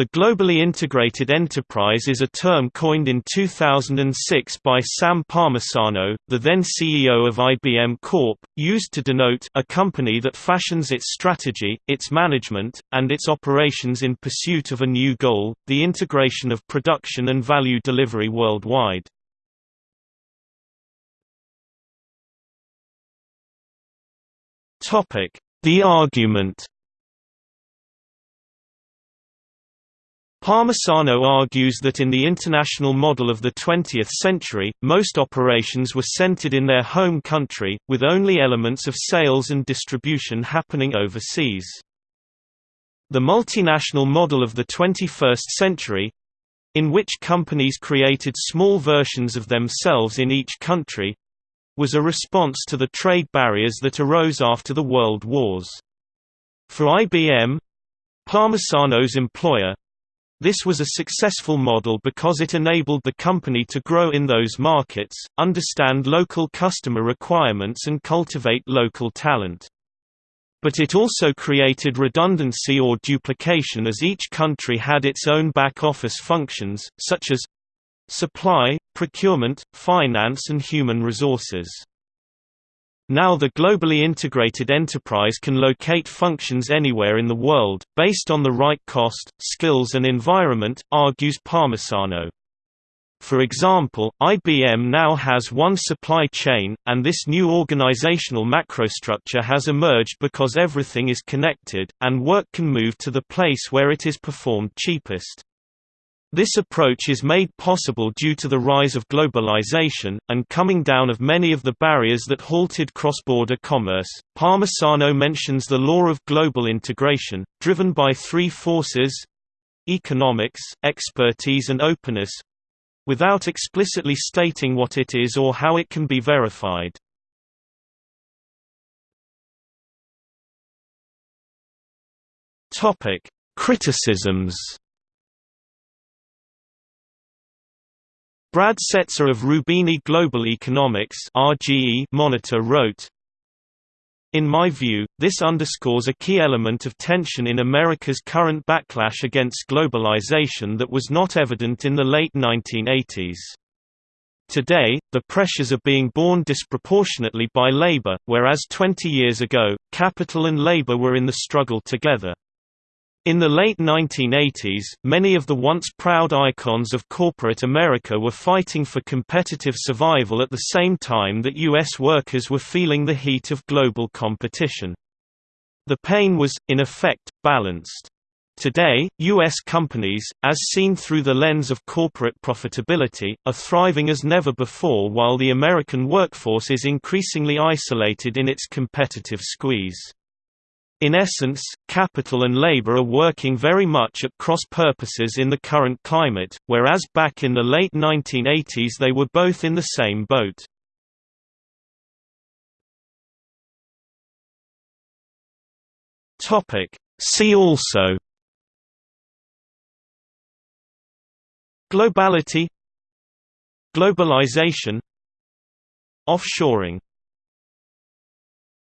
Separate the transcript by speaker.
Speaker 1: The globally integrated enterprise is a term coined in 2006 by Sam Palmisano, the then CEO of IBM Corp., used to denote a company that fashions its strategy, its management, and its operations in pursuit of a new goal, the integration of production and value delivery worldwide. The argument Palmisano argues that in the international model of the 20th century, most operations were centered in their home country, with only elements of sales and distribution happening overseas. The multinational model of the 21st century in which companies created small versions of themselves in each country was a response to the trade barriers that arose after the World Wars. For IBM, Palmisano's employer, this was a successful model because it enabled the company to grow in those markets, understand local customer requirements and cultivate local talent. But it also created redundancy or duplication as each country had its own back-office functions, such as supply, procurement, finance and human resources. Now the globally integrated enterprise can locate functions anywhere in the world, based on the right cost, skills and environment, argues Palmisano. For example, IBM now has one supply chain, and this new organizational macrostructure has emerged because everything is connected, and work can move to the place where it is performed cheapest. This approach is made possible due to the rise of globalization, and coming down of many of the barriers that halted cross-border commerce. Palmisano mentions the law of global integration, driven by three forces economics, expertise and openness without explicitly stating what it is or how it can be verified. Criticisms Brad Setser of Roubini Global Economics RGE Monitor wrote, in my view, this underscores a key element of tension in America's current backlash against globalization that was not evident in the late 1980s. Today, the pressures are being borne disproportionately by labor, whereas 20 years ago, capital and labor were in the struggle together. In the late 1980s, many of the once proud icons of corporate America were fighting for competitive survival at the same time that U.S. workers were feeling the heat of global competition. The pain was, in effect, balanced. Today, U.S. companies, as seen through the lens of corporate profitability, are thriving as never before while the American workforce is increasingly isolated in its competitive squeeze. In essence, capital and labor are working very much at cross purposes in the current climate, whereas back in the late 1980s they were both in the same boat. See also Globality Globalization Offshoring